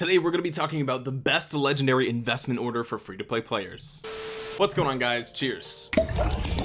today we're going to be talking about the best legendary investment order for free-to-play players what's going on guys? Cheers.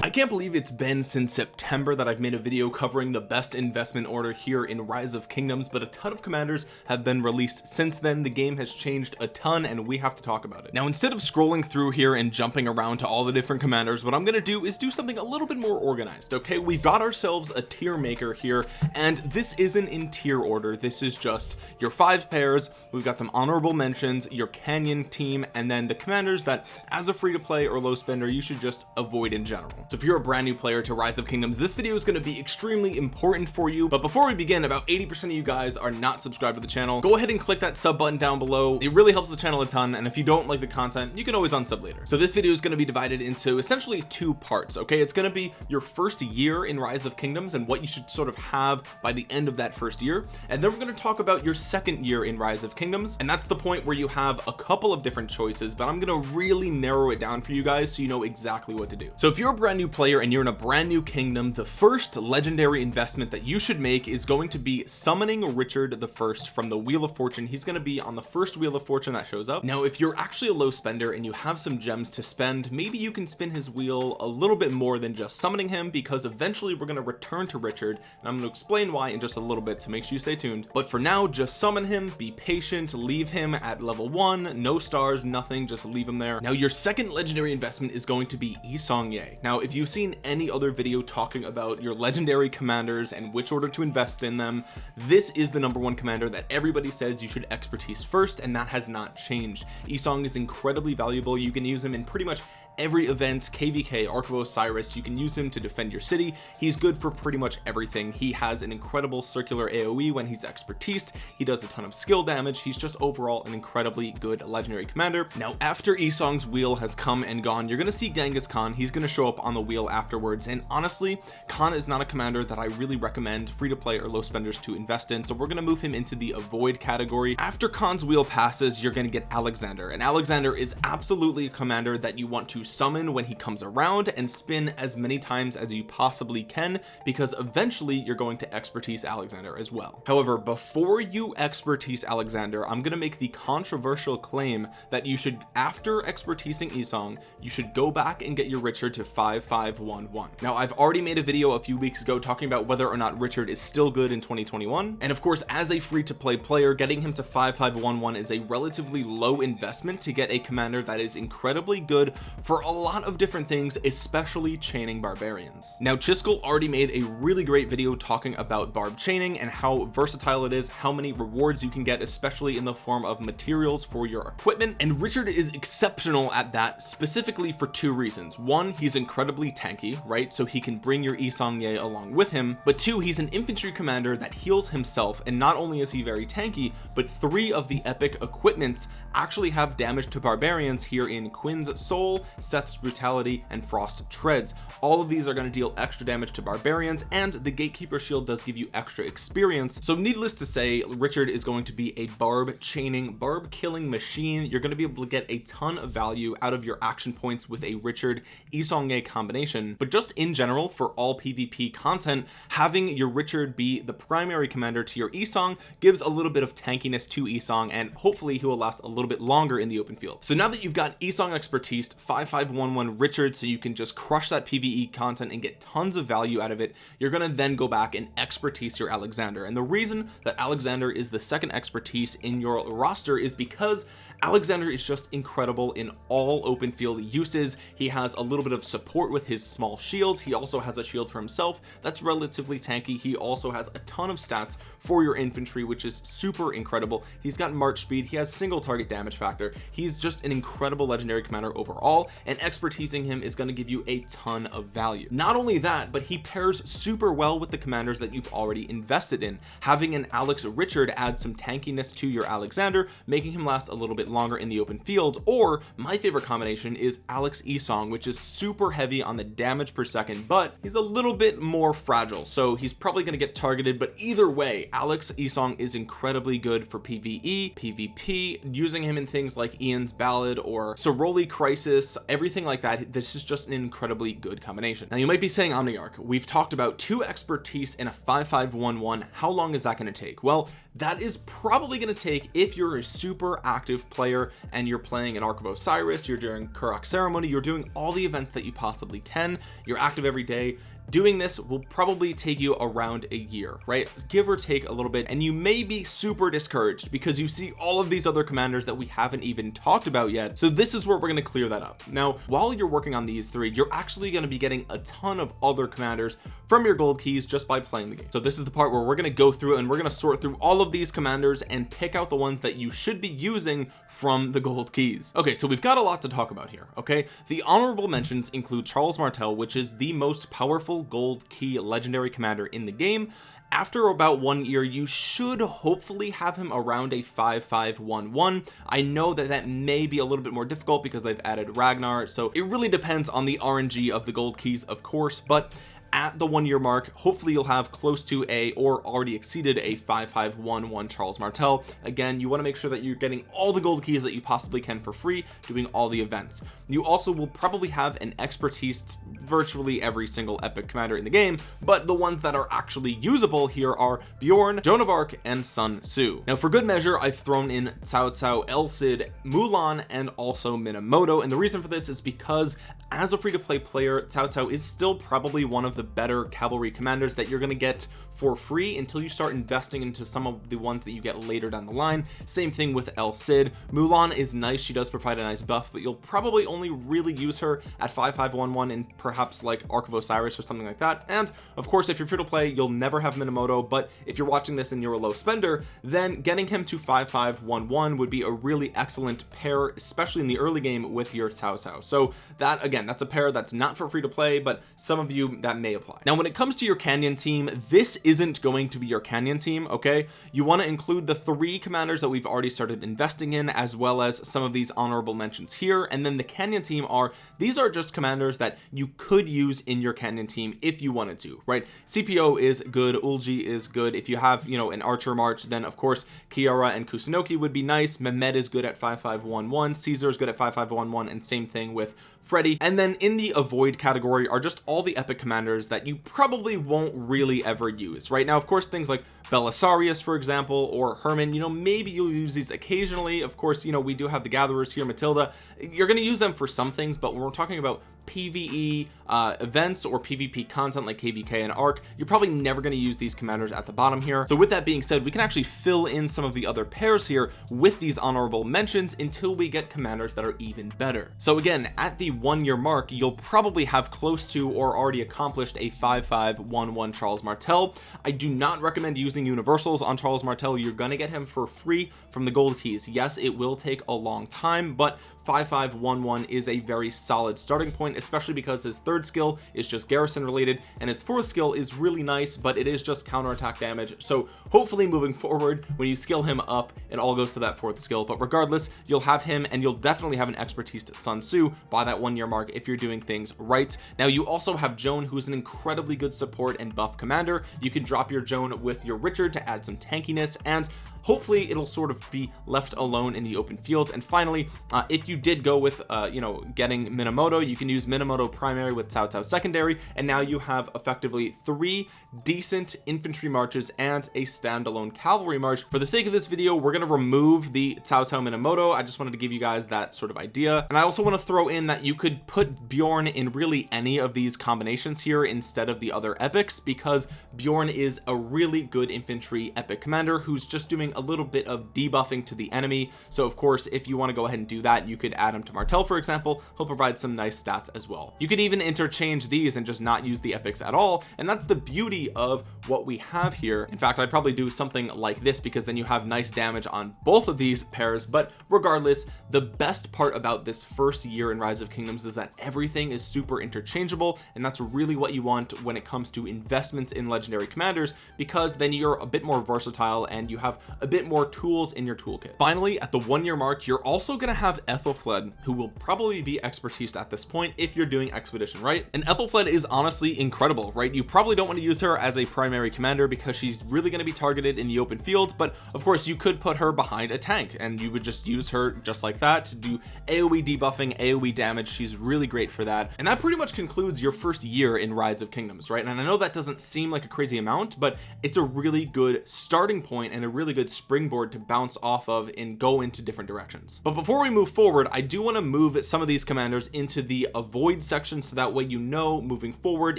I can't believe it's been since September that I've made a video covering the best investment order here in Rise of Kingdoms but a ton of commanders have been released since then. The game has changed a ton and we have to talk about it. Now instead of scrolling through here and jumping around to all the different commanders what I'm gonna do is do something a little bit more organized okay? We've got ourselves a tier maker here and this isn't in tier order. This is just your five pairs. We've got some honorable mentions your canyon team and then the commanders that as a free to play or low spender you should just avoid in general. So if you're a brand new player to rise of kingdoms this video is going to be extremely important for you. But before we begin about 80 percent of you guys are not subscribed to the channel. Go ahead and click that sub button down below. It really helps the channel a ton and if you don't like the content you can always unsub later. So this video is going to be divided into essentially two parts okay? It's going to be your first year in rise of kingdoms and what you should sort of have by the end of that first year. And then we're going to talk about your second year in rise of kingdoms. And that's the point where you have a couple of different choices but I'm going to really narrow it down for you guys so you know exactly what to do. So if you're a brand new player and you're in a brand new kingdom the first legendary investment that you should make is going to be summoning Richard the first from the wheel of fortune. He's going to be on the first wheel of fortune that shows up. Now if you're actually a low spender and you have some gems to spend maybe you can spin his wheel a little bit more than just summoning him because eventually we're going to return to Richard and I'm going to explain why in just a little bit so make sure you stay tuned. But for now just summon him be patient leave him at level one no stars nothing just leave him there. Now your second legendary investment is going to be Yi Seong-Gye now if you've seen any other video talking about your legendary commanders and which order to invest in them this is the number one commander that everybody says you should expertise first and that has not changed. Yi Seong is incredibly valuable. You can use him in pretty much every event kvk ark of osiris you can use him to defend your city. He's good for pretty much everything. He has an incredible circular aoe when he's expertise. He does a ton of skill damage. He's just overall an incredibly good legendary commander. Now after Yi Seong's wheel has come and gone you're gonna see genghis khan. He's gonna show up on the wheel afterwards. And honestly khan is not a commander that i really recommend free to play or low spenders to invest in. So we're gonna move him into the avoid category. After khan's wheel passes you're gonna get alexander. And alexander is absolutely a commander that you want to summon when he comes around and spin as many times as you possibly can because eventually you're going to expertise Alexander as well. However before you expertise Alexander I'm gonna make the controversial claim that you should after expertising Yi Seong you should go back and get your Richard to 5511 now I've already made a video a few weeks ago talking about whether or not Richard is still good in 2021 and of course as a free-to-play player getting him to 5511 is a relatively low investment to get a commander that is incredibly good for for a lot of different things especially chaining barbarians. Now Chiskel already made a really great video talking about barb chaining and how versatile it is how many rewards you can get especially in the form of materials for your equipment. And Richard is exceptional at that specifically for two reasons. One he's incredibly tanky right? So he can bring your Yi Seong-Gye along with him. But two he's an infantry commander that heals himself and not only is he very tanky but three of the epic equipments actually have damage to barbarians here in Quinn's soul Seth's brutality and frost treads. All of these are going to deal extra damage to barbarians and the gatekeeper shield does give you extra experience. So needless to say Richard is going to be a barb chaining barb killing machine. You're going to be able to get a ton of value out of your action points with a Richard Yi Seong-Gye combination. But just in general for all PvP content having your Richard be the primary commander to your Yi Seong gives a little bit of tankiness to Yi Seong and hopefully he will last a little bit longer in the open field. So now that you've got Yi Seong expertise 5 5511 Richard so you can just crush that PvE content and get tons of value out of it. You're to then go back and expertise your Alexander. And the reason that Alexander is the second expertise in your roster is because Alexander is just incredible in all open field uses. He has a little bit of support with his small shield. He also has a shield for himself that's relatively tanky. He also has a ton of stats for your infantry which is super incredible. He's got march speed. He has single target damage factor. He's just an incredible legendary commander overall and expertising him is going to give you a ton of value. Not only that but he pairs super well with the commanders that you've already invested in. Having an Alex Richard add some tankiness to your Alexander making him last a little bit longer in the open field or my favorite combination is Alex Yi Seong which is super heavy on the damage per second but he's a little bit more fragile so he's probably going to get targeted but either way Alex Yi Seong is incredibly good for PvE PvP using him in things like Ian's Ballad or Ceroli Crisis everything like that this is just an incredibly good combination. Now you might be saying Omniarch we've talked about two expertise in a 5511 how long is that going to take? Well that is probably going to take if you're a super active player and you're playing an Ark of Osiris you're doing Karuak ceremony you're doing all the events that you possibly can you're active every day doing this will probably take you around a year right? Give or take a little bit. And you may be super discouraged because you see all of these other commanders that we haven't even talked about yet. So this is where we're going to clear that up. Now while you're working on these three you're actually going to be getting a ton of other commanders from your gold keys just by playing the game. So this is the part where we're going to go through and we're going to sort through all of these commanders and pick out the ones that you should be using from the gold keys. Okay so we've got a lot to talk about here okay? The honorable mentions include Charles Martel which is the most powerful gold key legendary commander in the game. After about one year you should hopefully have him around a 5511 I know that that may be a little bit more difficult because they've added Ragnar so it really depends on the RNG of the gold keys of course but at the one year mark. Hopefully you'll have close to a or already exceeded a 5511 Charles Martel. Again you want to make sure that you're getting all the gold keys that you possibly can for free doing all the events. You also will probably have an expertise virtually every single epic commander in the game but the ones that are actually usable here are Bjorn Joan of Arc and Sun Tzu. Now for good measure I've thrown in Cao Cao El Cid Mulan and also Minamoto and the reason for this is because as a free-to-play player Cao Cao is still probably one of the better cavalry commanders that you're going to get for free until you start investing into some of the ones that you get later down the line. Same thing with El Cid. Mulan is nice. She does provide a nice buff but you'll probably only really use her at 5511 and perhaps like Ark of Osiris or something like that. And of course if you're free to play you'll never have Minamoto but if you're watching this and you're a low spender then getting him to 5511 would be a really excellent pair especially in the early game with your Cao Cao so that again that's a pair that's not for free to play but some of you that may apply. Now when it comes to your canyon team this isn't going to be your canyon team okay? You want to include the three commanders that we've already started investing in as well as some of these honorable mentions here. And then the canyon team are these are just commanders that you could use in your canyon team if you wanted to right? Scipio is good Ulji is good. If you have you know an archer march then of course Keira and Kusunoki would be nice. Mehmed is good at 5511 Caesar is good at 5511 and same thing with Freddy and then in the avoid category are just all the epic commanders that you probably won't really ever use. Right now of course things like Belisarius for example or Hermann you know maybe you'll use these occasionally. Of course you know we do have the gatherers here Matilda. You're going to use them for some things but when we're talking about PvE uh, events or PvP content like KVK and ARC you're probably never going to use these commanders at the bottom here. So with that being said we can actually fill in some of the other pairs here with these honorable mentions until we get commanders that are even better. So again at the one year mark you'll probably have close to or already accomplished a 5511 Charles Martel. I do not recommend using universals on Charles Martel. You're gonna get him for free from the gold keys. Yes it will take a long time but 5511 is a very solid starting point especially because his third skill is just garrison related and his fourth skill is really nice but it is just counterattack damage. So hopefully moving forward when you skill him up it all goes to that fourth skill. But regardless you'll have him and you'll definitely have an expertise to Sun Tzu by that one year mark if you're doing things right. Now you also have Joan who's an incredibly good support and buff commander. You can drop your Joan with your Richard to add some tankiness and hopefully it'll sort of be left alone in the open fields and finally uh, if you did go with uh, you know getting Minamoto you can use Minamoto primary with Cao Cao secondary. And now you have effectively three decent infantry marches and a standalone cavalry march. For the sake of this video we're going to remove the Cao Cao Minamoto. I just wanted to give you guys that sort of idea. And I also want to throw in that you could put Bjorn in really any of these combinations here instead of the other epics because Bjorn is a really good infantry epic commander who's just doing a little bit of debuffing to the enemy. So of course if you want to go ahead and do that you could add him to Martel for example. He'll provide some nice stats as well. You could even interchange these and just not use the epics at all and that's the beauty of what we have here. In fact I'd probably do something like this because then you have nice damage on both of these pairs. But regardless the best part about this first year in rise of kingdoms is that everything is super interchangeable and that's really what you want when it comes to investments in legendary commanders because then you're a bit more versatile and you have a a bit more tools in your toolkit. Finally at the one year mark you're also going to have Ethelfled who will probably be expertise at this point if you're doing expedition right. And Ethelfled is honestly incredible right? You probably don't want to use her as a primary commander because she's really going to be targeted in the open field but of course you could put her behind a tank and you would just use her just like that to do AoE debuffing AoE damage. She's really great for that. And that pretty much concludes your first year in rise of kingdoms right? And I know that doesn't seem like a crazy amount but it's a really good starting point and a really good springboard to bounce off of and go into different directions. But before we move forward I do want to move some of these commanders into the avoid section so that way you know moving forward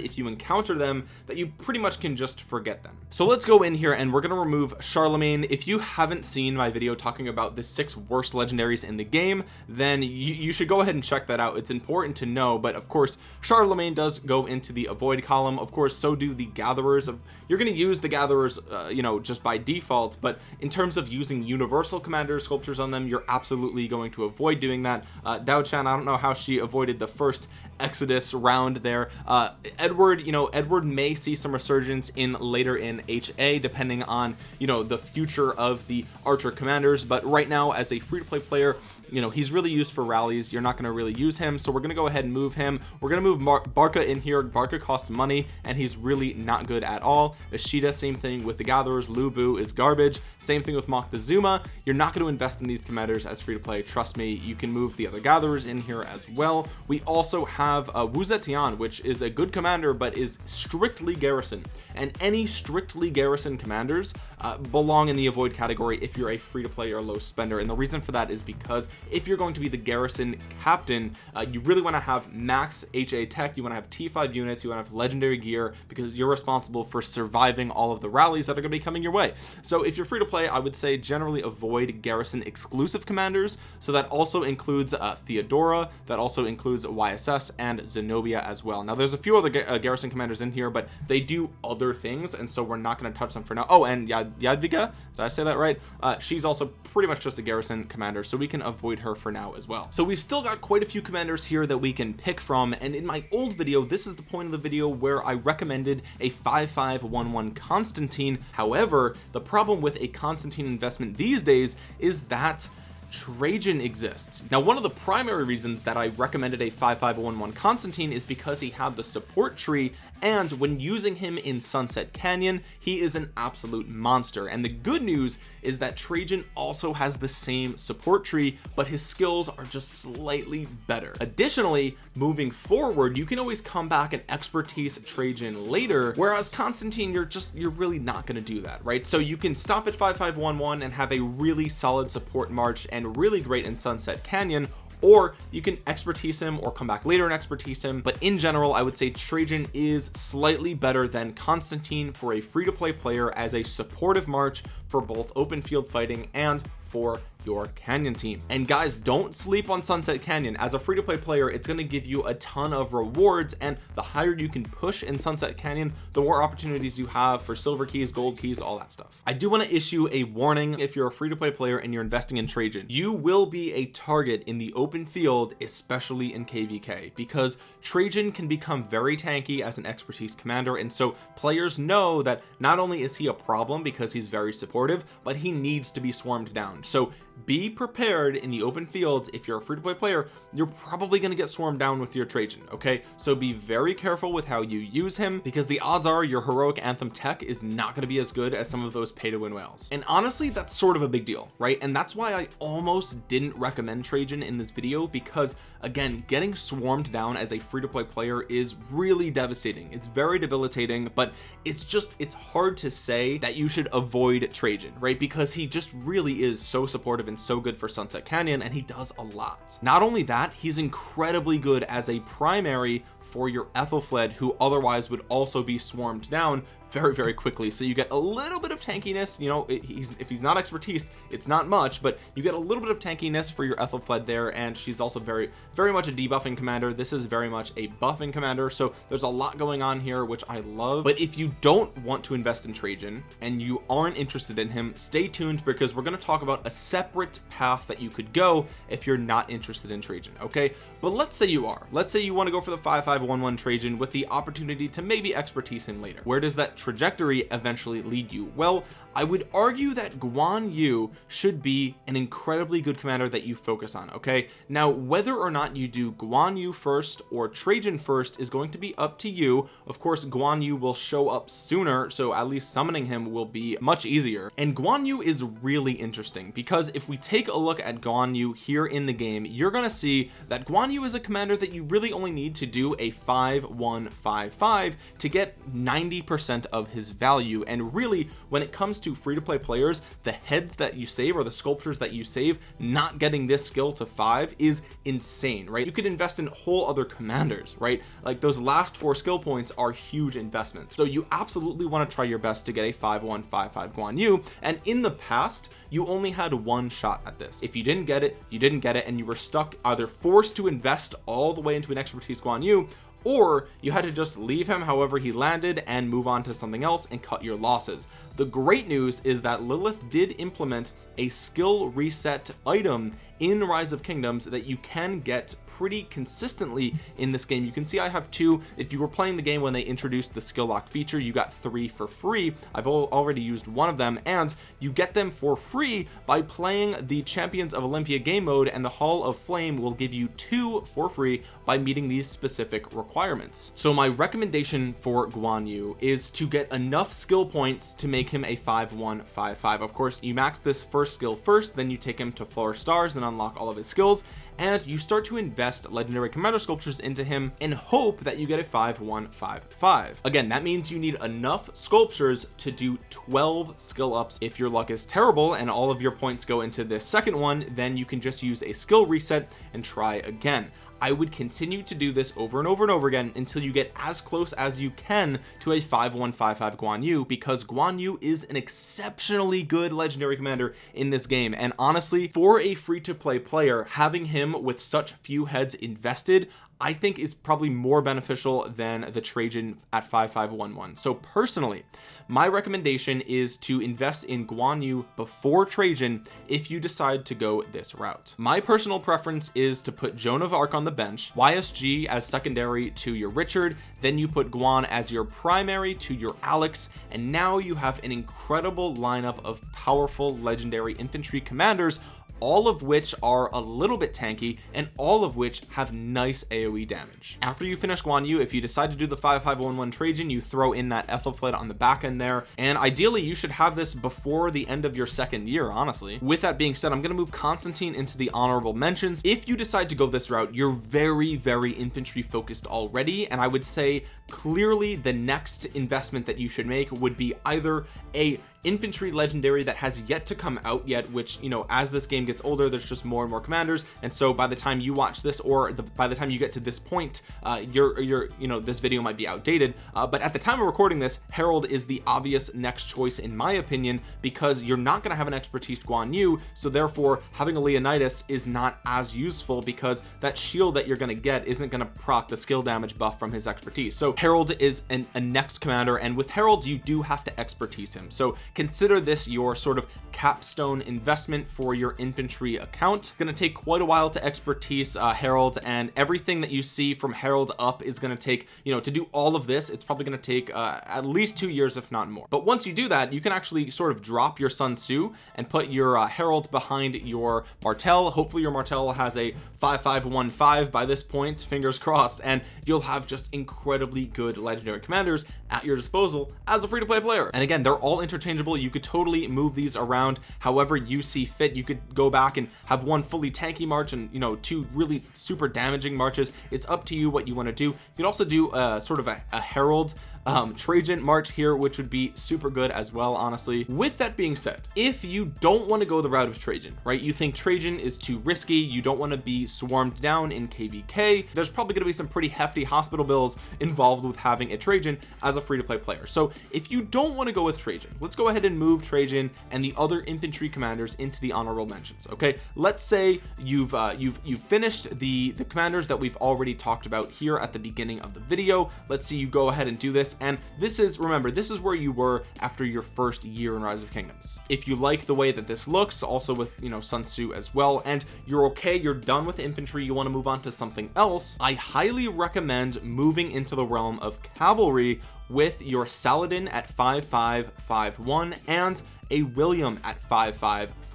if you encounter them that you pretty much can just forget them. So let's go in here and we're going to remove Charlemagne. If you haven't seen my video talking about the six worst legendaries in the game then you, you should go ahead and check that out. It's important to know but of course Charlemagne does go into the avoid column. Of course so do the gatherers of you're going to use the gatherers uh, you know just by default but in terms of using universal commander sculptures on them you're absolutely going to avoid doing that. Uh, Dao Chan I don't know how she avoided the first Exodus round there. Uh, Edward you know Edward may see some resurgence in later in HA depending on you know the future of the archer commanders but right now as a free-to-play player you know he's really used for rallies. You're not going to really use him. So we're going to go ahead and move him. We're going to move Mar Barca in here. Barca costs money and he's really not good at all. Ishida same thing with the gatherers. Lu Bu is garbage. Same thing with Moctezuma. You're not going to invest in these commanders as free to play. Trust me you can move the other gatherers in here as well. We also have uh, Wu Zetian which is a good commander but is strictly garrison. And any strictly garrison commanders uh, belong in the avoid category if you're a free to play or low spender. And the reason for that is because if you're going to be the garrison captain uh, you really want to have max HA tech you want to have T5 units you want to have legendary gear because you're responsible for surviving all of the rallies that are going to be coming your way. So if you're free to play I would say generally avoid garrison exclusive commanders. So that also includes uh, Theodora that also includes YSS and Zenobia as well. Now there's a few other uh, garrison commanders in here but they do other things and so we're not going to touch them for now. Oh and Yad Yadviga did I say that right? Uh, she's also pretty much just a garrison commander so we can avoid avoid her for now as well. So we've still got quite a few commanders here that we can pick from and in my old video this is the point of the video where I recommended a 5511 Constantine. However the problem with a Constantine investment these days is that Trajan exists. Now one of the primary reasons that I recommended a 5511 Constantine is because he had the support tree and when using him in Sunset Canyon he is an absolute monster. And the good news is that Trajan also has the same support tree but his skills are just slightly better. Additionally moving forward you can always come back and expertise Trajan later whereas Constantine you're just you're really not going to do that right? So you can stop at 5511 and have a really solid support march and really great in Sunset Canyon or you can expertise him or come back later and expertise him. But in general I would say Trajan is slightly better than Constantine for a free-to-play player as a supportive march for both open field fighting and for your canyon team. And guys don't sleep on sunset canyon. As a free-to-play player it's going to give you a ton of rewards and the higher you can push in sunset canyon the more opportunities you have for silver keys gold keys all that stuff. I do want to issue a warning. If you're a free-to-play player and you're investing in trajan you will be a target in the open field especially in kvk because trajan can become very tanky as an expertise commander and so players know that not only is he a problem because he's very supportive but he needs to be swarmed down. So be prepared in the open fields. If you're a free-to-play player you're probably going to get swarmed down with your Trajan okay? So be very careful with how you use him because the odds are your heroic anthem tech is not going to be as good as some of those pay to win whales. And honestly that's sort of a big deal right? And that's why I almost didn't recommend Trajan in this video because again getting swarmed down as a free-to-play player is really devastating. It's very debilitating but it's just it's hard to say that you should avoid Trajan right? Because he just really is so supportive and so good for Sunset Canyon and he does a lot. Not only that he's incredibly good as a primary for your Ethelfled who otherwise would also be swarmed down very very quickly. So you get a little bit of tankiness you know he's if he's not expertise it's not much but you get a little bit of tankiness for your Ethelfled there and she's also very very much a debuffing commander. This is very much a buffing commander so there's a lot going on here which I love. But if you don't want to invest in Trajan and you aren't interested in him stay tuned because we're going to talk about a separate path that you could go if you're not interested in Trajan okay? But let's say you are. Let's say you want to go for the 5511 Trajan with the opportunity to maybe expertise him later. Where does that trajectory eventually lead you? Well I would argue that Guan Yu should be an incredibly good commander that you focus on okay? Now whether or not you do Guan Yu first or Trajan first is going to be up to you. Of course Guan Yu will show up sooner so at least summoning him will be much easier. And Guan Yu is really interesting because if we take a look at Guan Yu here in the game you're to see that Guan Yu is a commander that you really only need to do a 5155 to get 90 percent of his value. And really when it comes to free-to-play players the heads that you save or the sculptures that you save not getting this skill to five is insane right? You could invest in whole other commanders right? Like those last four skill points are huge investments. So you absolutely want to try your best to get a 5155 Guan Yu. And in the past you only had one shot at this. If you didn't get it you didn't get it and you were stuck either forced to invest all the way into an expertise Guan Yu or you had to just leave him however he landed and move on to something else and cut your losses. The great news is that Lilith did implement a skill reset item in rise of kingdoms that you can get pretty consistently in this game. You can see I have two. If you were playing the game when they introduced the skill lock feature you got three for free. I've already used one of them and you get them for free by playing the champions of Olympia game mode and the hall of flame will give you two for free by meeting these specific requirements. So my recommendation for Guan Yu is to get enough skill points to make him a 5155 of course you max this first skill first then you take him to four stars and unlock all of his skills and you start to invest legendary commander sculptures into him and hope that you get a 5155 again that means you need enough sculptures to do 12 skill ups. If your luck is terrible and all of your points go into this second one then you can just use a skill reset and try again I would continue to do this over and over and over again until you get as close as you can to a 5155 Guan Yu because Guan Yu is an exceptionally good legendary commander in this game. And honestly for a free-to-play player having him with such few heads invested I think is probably more beneficial than the Trajan at 5511 so personally my recommendation is to invest in Guan Yu before Trajan if you decide to go this route. My personal preference is to put Joan of Arc on the bench YSG as secondary to your Richard then you put Guan as your primary to your Alex and now you have an incredible lineup of powerful legendary infantry commanders all of which are a little bit tanky and all of which have nice aoe damage. After you finish Guan Yu if you decide to do the 5511 Trajan you throw in that Ethelflaed on the back end there. And ideally you should have this before the end of your second year honestly. With that being said I'm going to move Constantine into the honorable mentions. If you decide to go this route you're very very infantry focused already. And I would say clearly the next investment that you should make would be either a infantry legendary that has yet to come out yet which you know as this game gets older there's just more and more commanders. And so by the time you watch this or the, by the time you get to this point uh your your you know this video might be outdated. Uh, but at the time of recording this Harald is the obvious next choice in my opinion because you're not going to have an expertise Guan Yu. So therefore having a Leonidas is not as useful because that shield that you're going to get isn't going to proc the skill damage buff from his expertise. So Harald is an, a next commander. And with Harald you do have to expertise him. So consider this your sort of capstone investment for your infantry account. It's going to take quite a while to expertise uh, Harald and everything that you see from Harald up is going to take you know to do all of this it's probably going to take uh, at least two years if not more. But once you do that you can actually sort of drop your Sun Tzu and put your uh, Harald behind your Martel hopefully your Martel has a 5515 by this point fingers crossed and you'll have just incredibly good legendary commanders at your disposal as a free-to-play player. And again they're all interchangeable you could totally move these around however you see fit. You could go back and have one fully tanky march and you know two really super damaging marches. It's up to you what you want to do. You can also do a sort of a, a Harald um Trajan March here which would be super good as well honestly. With that being said if you don't want to go the route of Trajan right? You think Trajan is too risky you don't want to be swarmed down in kvk there's probably going to be some pretty hefty hospital bills involved with having a Trajan as a free-to-play player. So if you don't want to go with Trajan let's go ahead and move Trajan and the other infantry commanders into the honorable mentions okay? Let's say you've uh you've you've finished the the commanders that we've already talked about here at the beginning of the video. Let's see you go ahead and do this and this is remember this is where you were after your first year in rise of kingdoms. If you like the way that this looks also with you know Sun Tzu as well and you're okay you're done with infantry you want to move on to something else I highly recommend moving into the realm of cavalry with your Saladin at 5551 and a William at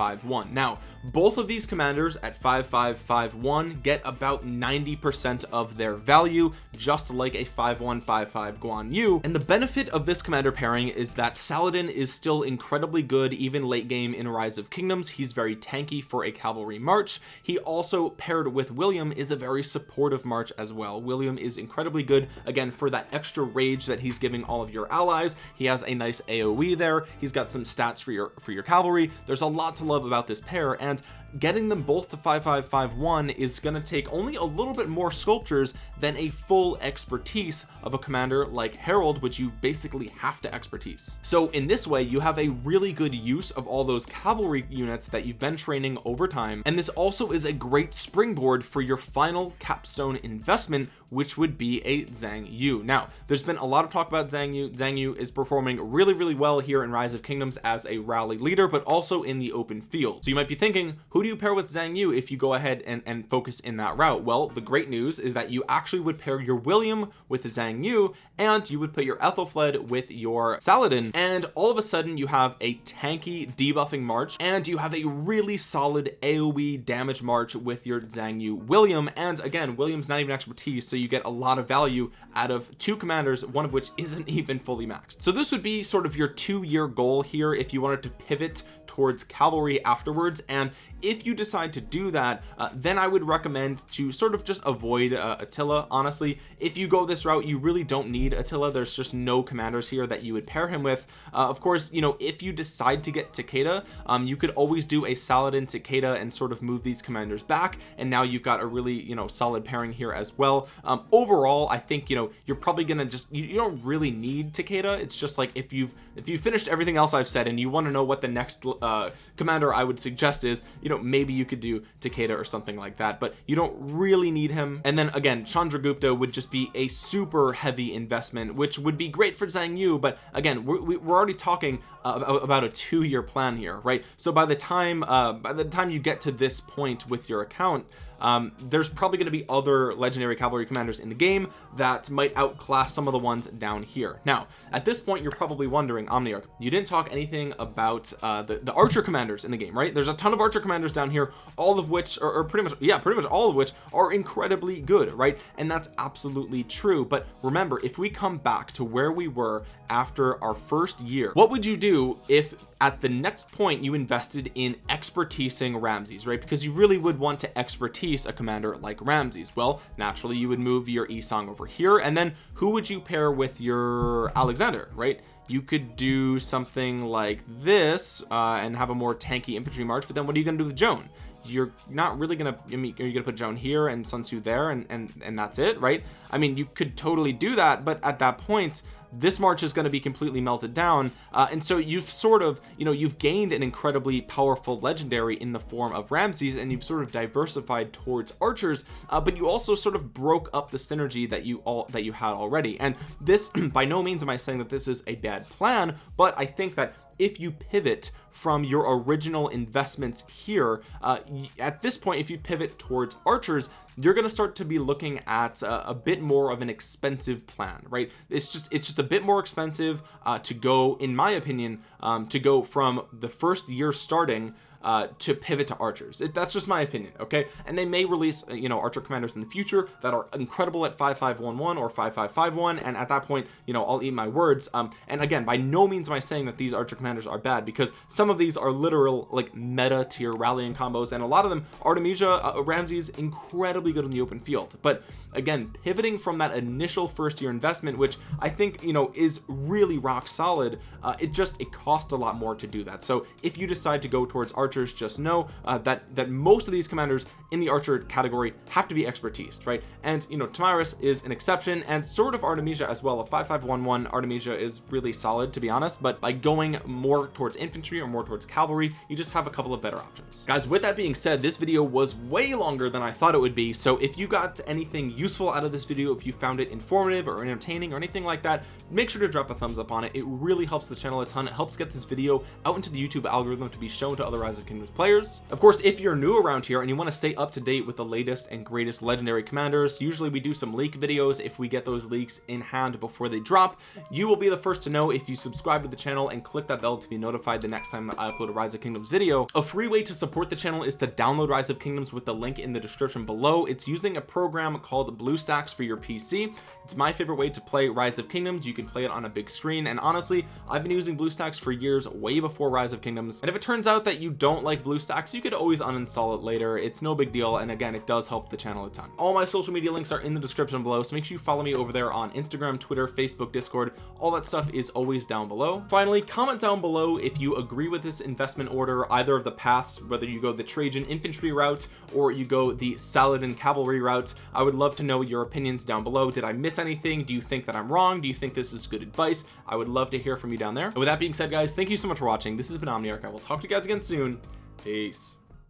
5551 now both of these commanders at 5551 get about 90 percent of their value just like a 5155 Guan Yu. And the benefit of this commander pairing is that Saladin is still incredibly good even late game in Rise of Kingdoms. He's very tanky for a cavalry march. He also paired with William is a very supportive march as well. William is incredibly good again for that extra rage that he's giving all of your allies. He has a nice AoE there. He's got some stats for your for your cavalry. There's a lot to love about this pair and getting them both to 5551 is going to take only a little bit more sculptures than a full expertise of a commander like Harald which you basically have to expertise. So in this way you have a really good use of all those cavalry units that you've been training over time and this also is a great springboard for your final capstone investment which would be a Xiang Yu. Now there's been a lot of talk about Xiang Yu. Xiang Yu is performing really really well here in Rise of Kingdoms as a rally leader but also in the open field. So you might be thinking who do you pair with Xiang Yu if you go ahead and, and focus in that route? Well the great news is that you actually would pair your William with Xiang Yu and you would put your Ethelfled with your Saladin and all of a sudden you have a tanky debuffing march and you have a really solid AoE damage march with your Xiang Yu William and again William's not even expertise so you get a lot of value out of two commanders one of which isn't even fully maxed. So this would be sort of your two-year goal here if you wanted to pivot towards cavalry afterwards and if you decide to do that uh, then I would recommend to sort of just avoid uh, Attila honestly. If you go this route you really don't need Attila. There's just no commanders here that you would pair him with. Uh, of course you know if you decide to get Takeda um, you could always do a Saladin Takeda and sort of move these commanders back and now you've got a really you know solid pairing here as well. Um, overall I think you know you're probably gonna just you, you don't really need Takeda. It's just like if you've if you finished everything else I've said and you want to know what the next uh, commander I would suggest is you know maybe you could do Takeda or something like that but you don't really need him. And then again Chandragupta would just be a super heavy investment which would be great for Xiang Yu but again we're, we're already talking uh, about a two-year plan here right? So by the time uh, by the time you get to this point with your account um, there's probably going to be other legendary cavalry commanders in the game that might outclass some of the ones down here. Now at this point you're probably wondering Omniarch you didn't talk anything about uh, the, the archer commanders in the game right? There's a ton of archer commanders down here all of which are, are pretty much yeah pretty much all of which are incredibly good right? And that's absolutely true. But remember if we come back to where we were after our first year what would you do if at the next point you invested in expertising Ramses right? Because you really would want to expertise a commander like Ramses. Well naturally you would move your Yi Seong over here and then who would you pair with your Alexander right? You could do something like this uh, and have a more tanky infantry march but then what are you to do with Joan? You're not really gonna I mean are you gonna put Joan here and Sun Tzu there and and and that's it right? I mean you could totally do that but at that point this march is going to be completely melted down uh, and so you've sort of you know you've gained an incredibly powerful legendary in the form of Ramses and you've sort of diversified towards archers uh, but you also sort of broke up the synergy that you all that you had already. And this by no means am I saying that this is a bad plan but I think that if you pivot from your original investments here uh, at this point if you pivot towards archers you're going to start to be looking at a, a, bit more of an expensive plan right? It's just it's just a bit more expensive uh, to go in my opinion um, to go from the first year starting uh, to pivot to archers. It, that's just my opinion okay? And they may release uh, you know archer commanders in the future that are incredible at 5511 or 5551 and at that point you know I'll eat my words. Um and again by no means am I saying that these archer commanders are bad because some of these are literal like meta tier rallying combos and a lot of them Artemisia uh, Ramses incredibly good in the open field. But again pivoting from that initial first year investment which I think you know is really rock solid uh, it just it costs a lot more to do that. So if you decide to go towards archer archers just know uh, that that most of these commanders in the archer category have to be expertise right? And you know Tomyris is an exception and sort of Artemisia as well. A 5511 Artemisia is really solid to be honest but by going more towards infantry or more towards cavalry you just have a couple of better options. Guys with that being said this video was way longer than I thought it would be so if you got anything useful out of this video if you found it informative or entertaining or anything like that make sure to drop a thumbs up on it. It really helps the channel a ton. It helps get this video out into the YouTube algorithm to be shown to other Rise Kingdoms players. Of course if you're new around here and you want to stay up to date with the latest and greatest legendary commanders usually we do some leak videos if we get those leaks in hand before they drop. You will be the first to know if you subscribe to the channel and click that bell to be notified the next time that I upload a rise of kingdoms video. A free way to support the channel is to download rise of kingdoms with the link in the description below. It's using a program called BlueStacks for your PC it's my favorite way to play rise of kingdoms. You can play it on a big screen. And honestly I've been using BlueStacks for years way before rise of kingdoms. And if it turns out that you don't like BlueStacks you could always uninstall it later. It's no big deal and again it does help the channel a ton. All my social media links are in the description below so make sure you follow me over there on Instagram Twitter Facebook Discord. All that stuff is always down below. Finally comment down below if you agree with this investment order either of the paths whether you go the Trajan infantry route or you go the Saladin cavalry route. I would love to know your opinions down below. Did I miss anything? Do you think that I'm wrong? Do you think this is good advice? I would love to hear from you down there. And with that being said guys thank you so much for watching. This has been Omniarch I will talk to you guys again soon peace